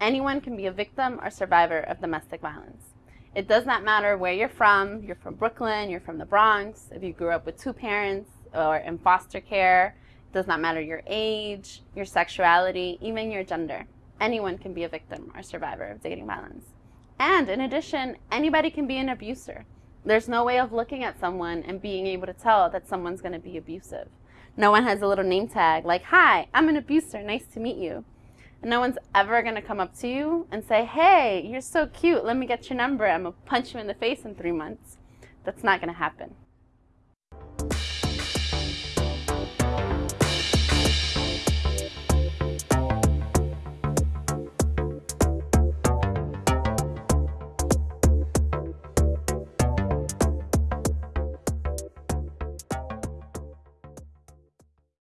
anyone can be a victim or survivor of domestic violence. It does not matter where you're from. You're from Brooklyn, you're from the Bronx, if you grew up with two parents or in foster care. It does not matter your age, your sexuality, even your gender. Anyone can be a victim or survivor of dating violence. And in addition, anybody can be an abuser. There's no way of looking at someone and being able to tell that someone's going to be abusive. No one has a little name tag like, Hi, I'm an abuser, nice to meet you. And no one's ever going to come up to you and say, Hey, you're so cute, let me get your number, I'm going to punch you in the face in three months. That's not going to happen.